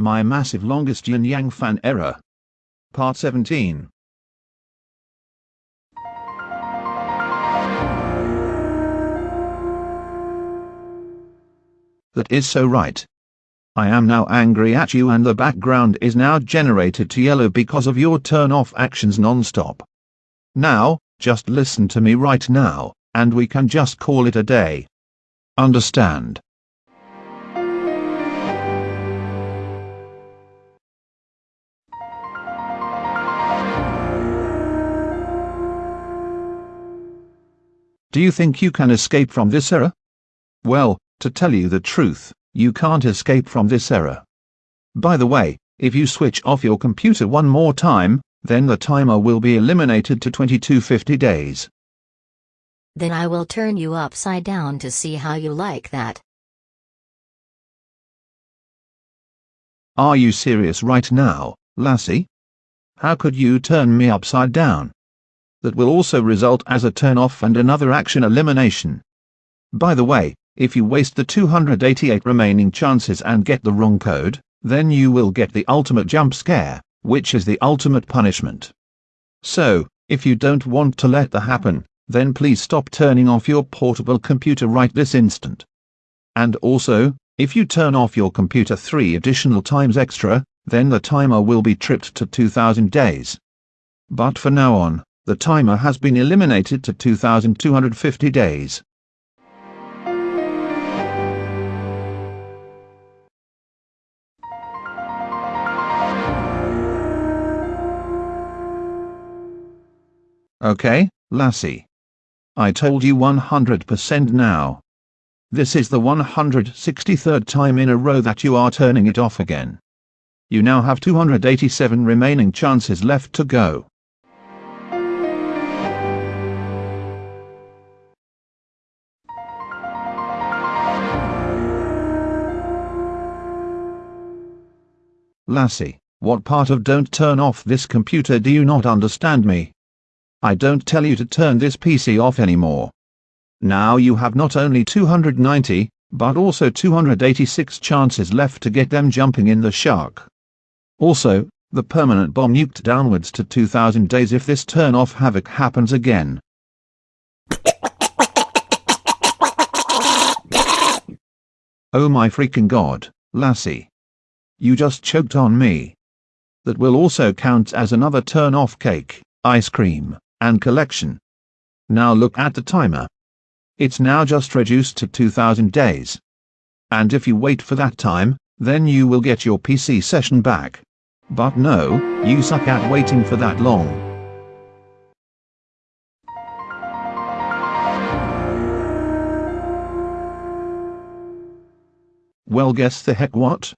My massive longest yin yang fan error. Part 17. That is so right. I am now angry at you and the background is now generated to yellow because of your turn off actions non-stop. Now, just listen to me right now, and we can just call it a day. Understand? Do you think you can escape from this error? Well, to tell you the truth, you can't escape from this error. By the way, if you switch off your computer one more time, then the timer will be eliminated to 2250 days. Then I will turn you upside down to see how you like that. Are you serious right now, lassie? How could you turn me upside down? That will also result as a turn off and another action elimination. By the way, if you waste the 288 remaining chances and get the wrong code, then you will get the ultimate jump scare, which is the ultimate punishment. So, if you don't want to let that happen, then please stop turning off your portable computer right this instant. And also, if you turn off your computer three additional times extra, then the timer will be tripped to 2000 days. But for now on, the timer has been eliminated to 2250 days. Okay, lassie. I told you 100% now. This is the 163rd time in a row that you are turning it off again. You now have 287 remaining chances left to go. Lassie, what part of don't turn off this computer do you not understand me? I don't tell you to turn this PC off anymore. Now you have not only 290, but also 286 chances left to get them jumping in the shark. Also, the permanent bomb nuked downwards to 2000 days if this turn off havoc happens again. Oh my freaking god, lassie. You just choked on me. That will also count as another turn off cake, ice cream, and collection. Now look at the timer. It's now just reduced to 2000 days. And if you wait for that time, then you will get your PC session back. But no, you suck at waiting for that long. Well guess the heck what?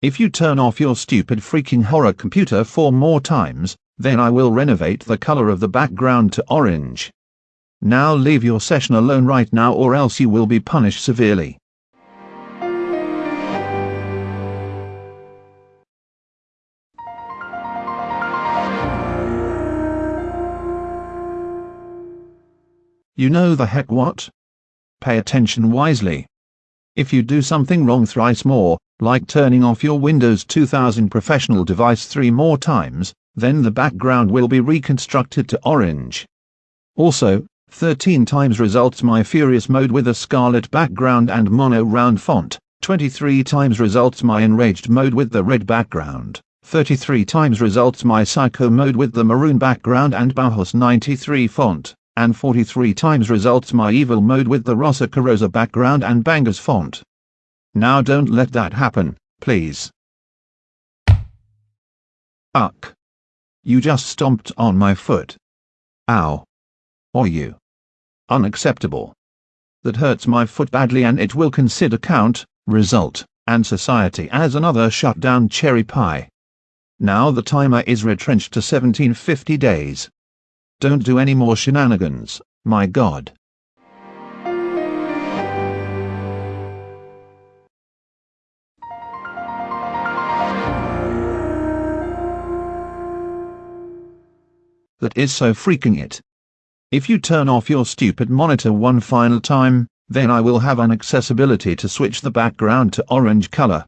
If you turn off your stupid freaking horror computer four more times, then I will renovate the color of the background to orange. Now leave your session alone right now or else you will be punished severely. You know the heck what? Pay attention wisely. If you do something wrong thrice more, like turning off your Windows 2000 professional device three more times, then the background will be reconstructed to orange. Also, 13 times results my Furious mode with a scarlet background and mono round font, 23 times results my Enraged mode with the red background, 33 times results my Psycho mode with the maroon background and Bauhaus 93 font and 43 times results my evil mode with the Rosso Corsa background and bangers font. Now don't let that happen, please. Uck. You just stomped on my foot. Ow. Or you. Unacceptable. That hurts my foot badly and it will consider count, result, and society as another shutdown cherry pie. Now the timer is retrenched to 1750 days. Don't do any more shenanigans, my god. That is so freaking it. If you turn off your stupid monitor one final time, then I will have an accessibility to switch the background to orange color.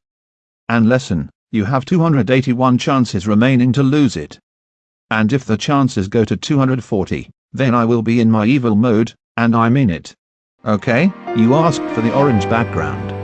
And lesson, You have 281 chances remaining to lose it. And if the chances go to 240, then I will be in my evil mode, and I mean it. Okay, you asked for the orange background.